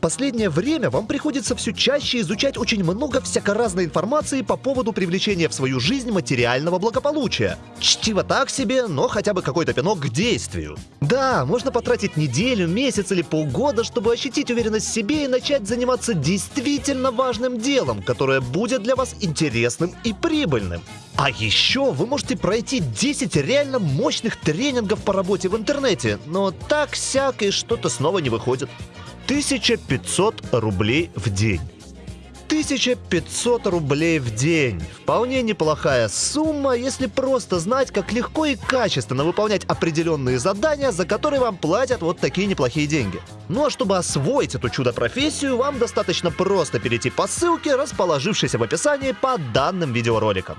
последнее время вам приходится все чаще изучать очень много всякоразной информации по поводу привлечения в свою жизнь материального благополучия. Чтиво так себе, но хотя бы какой-то пинок к действию. Да, можно потратить неделю, месяц или полгода, чтобы ощутить уверенность в себе и начать заниматься действительно важным делом, которое будет для вас интересным и прибыльным. А еще вы можете пройти 10 реально мощных тренингов по работе в интернете, но так-сяк и что-то снова не выходит. 1500 рублей в день. 1500 рублей в день. Вполне неплохая сумма, если просто знать, как легко и качественно выполнять определенные задания, за которые вам платят вот такие неплохие деньги. Ну а чтобы освоить эту чудо-профессию, вам достаточно просто перейти по ссылке, расположившейся в описании под данным видеороликом.